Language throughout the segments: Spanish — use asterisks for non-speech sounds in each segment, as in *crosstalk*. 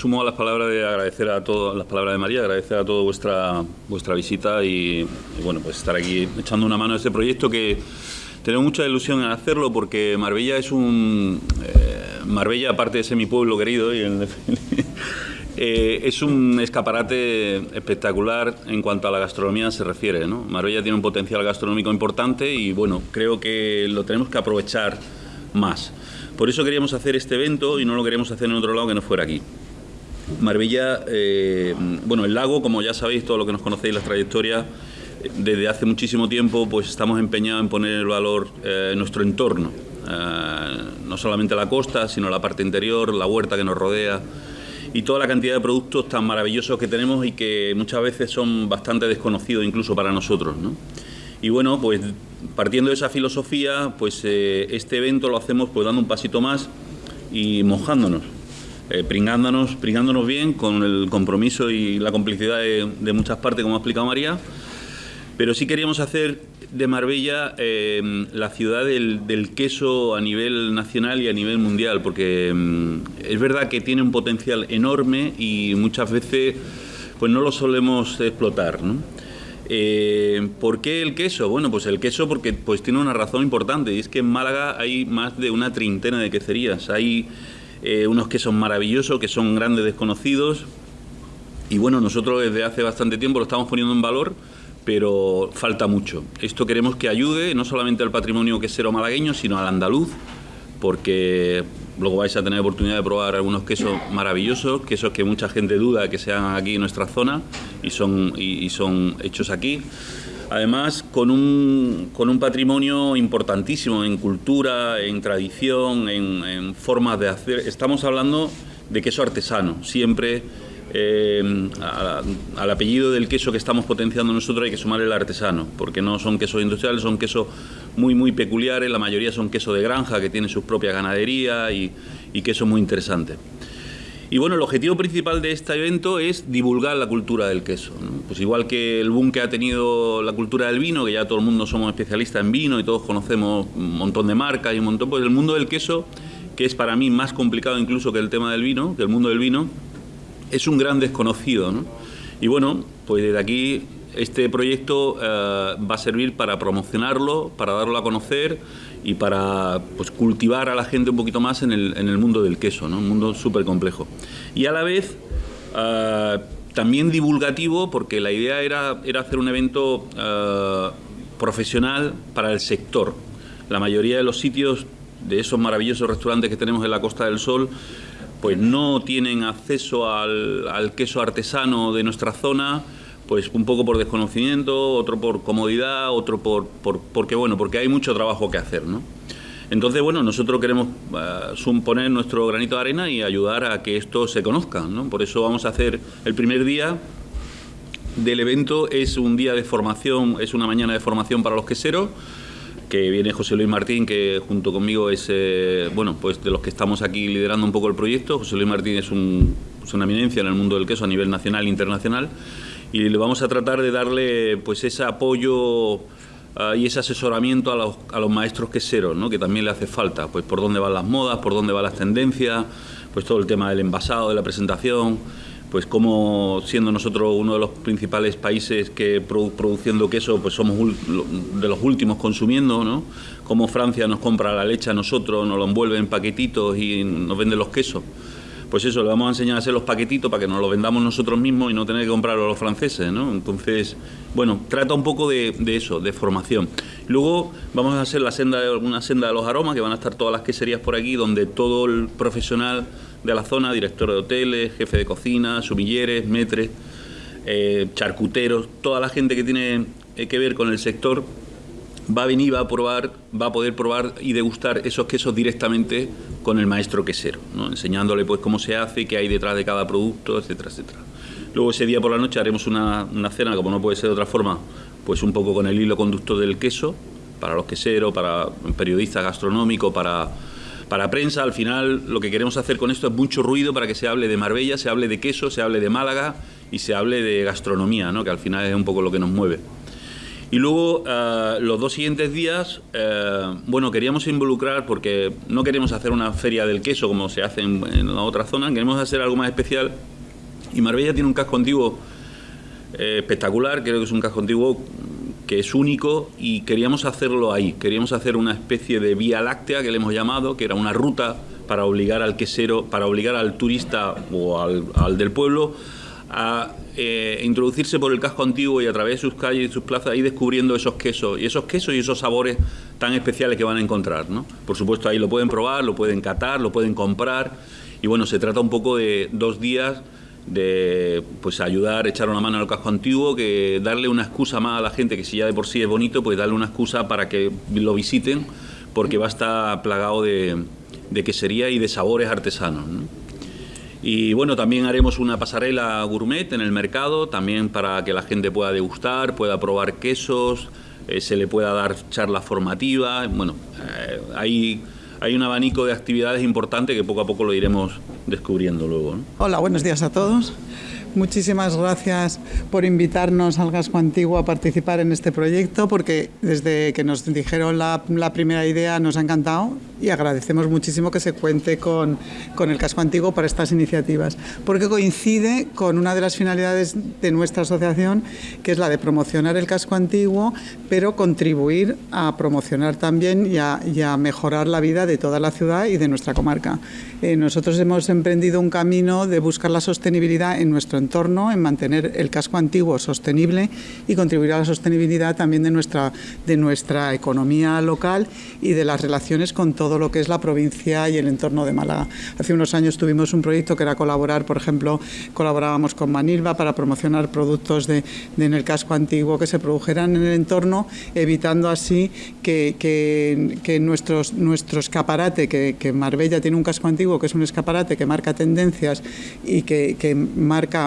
sumo a las palabras de agradecer a todas las palabras de María, agradecer a toda vuestra vuestra visita y, bueno, pues estar aquí echando una mano a este proyecto que tengo mucha ilusión en hacerlo porque Marbella es un eh, Marbella aparte de ser mi pueblo querido y *laughs* eh, es un escaparate espectacular en cuanto a la gastronomía se refiere. ¿no? Marbella tiene un potencial gastronómico importante y bueno, creo que lo tenemos que aprovechar más. Por eso queríamos hacer este evento y no lo queríamos hacer en otro lado que no fuera aquí. Marbella, eh, bueno, el lago, como ya sabéis, todo lo que nos conocéis, las trayectorias, desde hace muchísimo tiempo pues estamos empeñados en poner el valor eh, nuestro entorno, eh, no solamente la costa, sino la parte interior, la huerta que nos rodea y toda la cantidad de productos tan maravillosos que tenemos y que muchas veces son bastante desconocidos incluso para nosotros. ¿no? Y bueno, pues partiendo de esa filosofía, pues eh, este evento lo hacemos pues dando un pasito más y mojándonos, eh, pringándonos, pringándonos bien con el compromiso y la complicidad de, muchas partes, como ha explicado María. Pero sí queríamos hacer de Marbella eh, la ciudad del, queso a nivel nacional y a nivel mundial, porque mm, es verdad que tiene un potencial enorme y muchas veces pues no lo solemos explotar. Eh, ¿Por qué el queso? Bueno, pues el queso porque pues tiene una razón importante y es que en Málaga hay más de una treintena de queserías. Hay eh, unos quesos maravillosos que son grandes desconocidos y bueno, nosotros desde hace bastante tiempo lo estamos poniendo en valor pero falta mucho. Esto queremos que ayude no solamente al patrimonio quesero malagueño, sino al andaluz, porque luego vais a tener oportunidad de probar algunos quesos maravillosos, quesos que mucha gente duda que sean aquí en nuestra zona y son, y, son hechos aquí. Además, con un, con un, patrimonio importantísimo en cultura, en tradición, en, formas de hacer. Estamos hablando de queso artesano, siempre eh, al apellido del queso que estamos potenciando nosotros hay que sumar el artesano, porque no son quesos industriales, son quesos muy, muy peculiares, la mayoría son quesos de granja que tienen su propia ganadería y, y quesos muy interesantes. Y bueno, el objetivo principal de este evento es divulgar la cultura del queso. Pues igual que el boom que ha tenido la cultura del vino, que ya todo el mundo somos especialistas en vino y todos conocemos un montón de marcas y un montón, pues el mundo del queso, que es para mí más complicado incluso que el tema del vino, que el mundo del vino, es un gran desconocido. Y bueno, pues desde aquí este proyecto eh, va a servir para promocionarlo, para darlo a conocer y para pues, cultivar a la gente un poquito más en el, en el mundo del queso, ¿no? un mundo súper complejo. Y a la vez eh, también divulgativo, porque la idea era, era hacer un evento eh, profesional para el sector. La mayoría de los sitios de esos maravillosos restaurantes que tenemos en la Costa del Sol pues no tienen acceso al, al queso artesano de nuestra zona, pues un poco por desconocimiento, otro por comodidad, otro por, porque bueno, porque hay mucho trabajo que hacer, ¿no? Entonces, bueno, nosotros queremos uh, poner nuestro granito de arena y ayudar a que esto se conozca, ¿no? Por eso vamos a hacer el primer día del evento, es un día de formación, es una mañana de formación para los queseros, que viene José Luis Martín, que junto conmigo es, eh, bueno, pues de los que estamos aquí liderando un poco el proyecto. José Luis Martín es, un, es una eminencia en el mundo del queso a nivel nacional e internacional y le vamos a tratar de darle pues ese apoyo ah, y ese asesoramiento a los, a los maestros queseros, ¿no? que también le hace falta, pues por dónde van las modas, por dónde van las tendencias, pues todo el tema del envasado, de la presentación, pues como siendo nosotros uno de los principales países que produciendo queso, pues somos de los últimos consumiendo, ¿no? Como Francia nos compra la leche a nosotros, nos lo envuelve en paquetitos y nos vende los quesos pues eso, le vamos a enseñar a hacer los paquetitos para que nos los vendamos nosotros mismos y no tener que comprarlo a los franceses, ¿no? Entonces, bueno, trata un poco de, eso, de formación. Luego vamos a hacer la senda de, una senda de los aromas, que van a estar todas las queserías por aquí, donde todo el profesional de la zona, director de hoteles, jefe de cocina, sumilleres, metres, eh, charcuteros, toda la gente que tiene eh, que ver con el sector, va a venir, va a probar, va a poder probar y degustar esos quesos directamente con el maestro quesero, ¿no? enseñándole pues cómo se hace, qué hay detrás de cada producto, etcétera, etcétera. Luego ese día por la noche haremos una, cena, como no puede ser de otra forma, pues un poco con el hilo conductor del queso, para los queseros, para periodistas gastronómicos, para, para prensa. Al final lo que queremos hacer con esto es mucho ruido para que se hable de Marbella, se hable de queso, se hable de Málaga y se hable de gastronomía, ¿no? que al final es un poco lo que nos mueve. Y luego, eh, los dos siguientes días, eh, bueno, queríamos involucrar, porque no queremos hacer una feria del queso como se hace en, la otra zona, queremos hacer algo más especial. Y Marbella tiene un casco antiguo eh, espectacular, creo que es un casco antiguo que es único y queríamos hacerlo ahí. Queríamos hacer una especie de vía láctea que le hemos llamado, que era una ruta para obligar al quesero, para obligar al turista o al, al del pueblo a eh, introducirse por el casco antiguo y a través de sus calles y sus plazas ir descubriendo esos quesos y esos quesos y esos sabores tan especiales que van a encontrar. ¿no? Por supuesto ahí lo pueden probar, lo pueden catar, lo pueden comprar y bueno, se trata un poco de dos días de pues ayudar, echar una mano al casco antiguo, que darle una excusa más a la gente que si ya de por sí es bonito, pues darle una excusa para que lo visiten porque va a estar plagado de, de quesería y de sabores artesanos. ¿no? Y bueno, también haremos una pasarela gourmet en el mercado, también para que la gente pueda degustar, pueda probar quesos, eh, se le pueda dar charlas formativas. Bueno, eh, hay, hay un abanico de actividades importantes que poco a poco lo iremos descubriendo luego. ¿no? Hola, buenos días a todos. Muchísimas gracias por invitarnos al Gasco Antiguo a participar en este proyecto, porque desde que nos dijeron la, primera idea nos ha encantado y agradecemos muchísimo que se cuente con, con el casco antiguo para estas iniciativas, porque coincide con una de las finalidades de nuestra asociación, que es la de promocionar el casco antiguo, pero contribuir a promocionar también y a, y a mejorar la vida de toda la ciudad y de nuestra comarca. Eh, nosotros hemos emprendido un camino de buscar la sostenibilidad en nuestro entorno, en mantener el casco antiguo sostenible y contribuir a la sostenibilidad también de nuestra, de nuestra economía local y de las relaciones con todo lo que es la provincia y el entorno de Málaga. Hace unos años tuvimos un proyecto que era colaborar, por ejemplo, colaborábamos con Manilva para promocionar productos de, en el casco antiguo que se produjeran en el entorno, evitando así que, que, que nuestro escaparate, que, que Marbella tiene un casco antiguo que es un escaparate que marca tendencias y que, que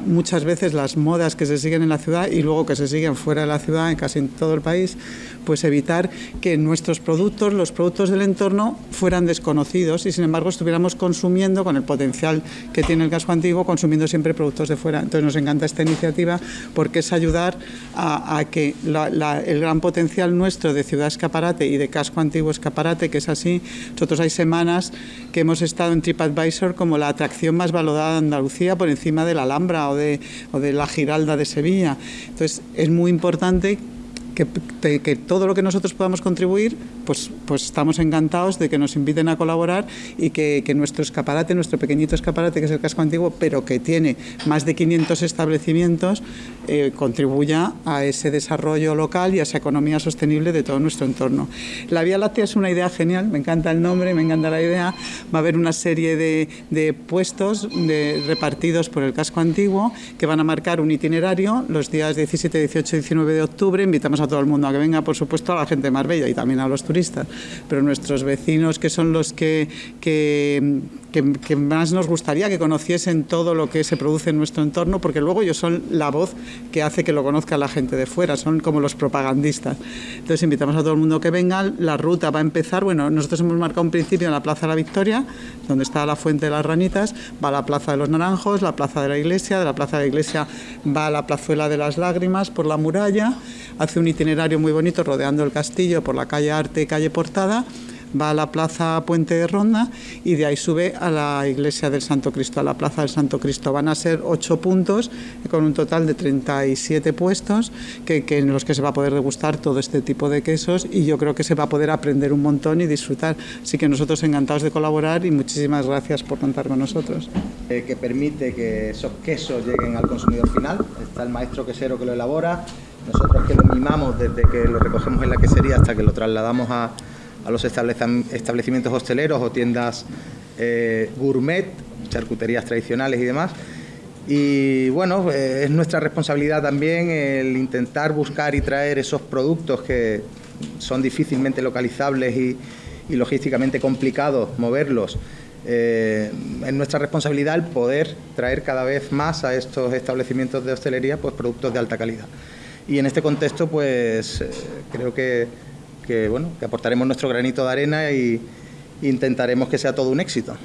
muchas veces las modas que se siguen en la ciudad y luego que se siguen fuera de la ciudad, en casi todo el país, pues evitar que nuestros productos, los productos del entorno, fueran desconocidos y sin embargo estuviéramos consumiendo con el potencial que tiene el casco antiguo, consumiendo siempre productos de fuera. Entonces nos encanta esta iniciativa porque es ayudar a, que el gran potencial nuestro de ciudad escaparate y de casco antiguo escaparate, que es así, nosotros hay semanas que hemos estado en TripAdvisor como la atracción más valorada de Andalucía por encima de la Alhambra o o de la Giralda de Sevilla. Entonces es muy importante que, que, todo lo que nosotros podamos contribuir, pues, pues estamos encantados de que nos inviten a colaborar y que, nuestro escaparate, nuestro pequeñito escaparate, que es el casco antiguo, pero que tiene más de 500 establecimientos, eh, contribuya a ese desarrollo local y a esa economía sostenible de todo nuestro entorno. La Vía Láctea es una idea genial, me encanta el nombre, me encanta la idea. Va a haber una serie de, de puestos de, repartidos por el casco antiguo que van a marcar un itinerario los días 17, 18 y 19 de octubre. Invitamos a todo el mundo a que venga, por supuesto, a la gente de Marbella y también a los turistas, pero nuestros vecinos que son los que, que, más nos gustaría que conociesen todo lo que se produce en nuestro entorno, porque luego ellos son la voz que hace que lo conozca la gente de fuera, son como los propagandistas. Entonces invitamos a todo el mundo que venga, la ruta va a empezar, bueno, nosotros hemos marcado un principio en la Plaza de la Victoria, donde está la Fuente de las Ranitas, va a la Plaza de los Naranjos, la Plaza de la Iglesia, de la Plaza de la Iglesia va a la Plazuela de las Lágrimas, por la muralla, hace un itinerario muy bonito rodeando el castillo por la calle Arte y calle Portada, va a la plaza Puente de Ronda y de ahí sube a la iglesia del Santo Cristo, a la plaza del Santo Cristo. Van a ser ocho puntos con un total de 37 puestos que, en los que se va a poder degustar todo este tipo de quesos y yo creo que se va a poder aprender un montón y disfrutar. Así que nosotros encantados de colaborar y muchísimas gracias por contar con nosotros. Eh, que permite que esos quesos lleguen al consumidor final. Está el maestro quesero que lo elabora, nosotros que lo mimamos desde que lo recogemos en la quesería hasta que lo trasladamos a, a los establecimientos hosteleros o tiendas eh, gourmet, charcuterías tradicionales y demás. Y bueno, eh, es nuestra responsabilidad también el intentar buscar y traer esos productos que son difícilmente localizables y, logísticamente complicados moverlos. Eh, es nuestra responsabilidad el poder traer cada vez más a estos establecimientos de hostelería pues, productos de alta calidad. Y en este contexto, pues creo que que, bueno, que aportaremos nuestro granito de arena y intentaremos que sea todo un éxito.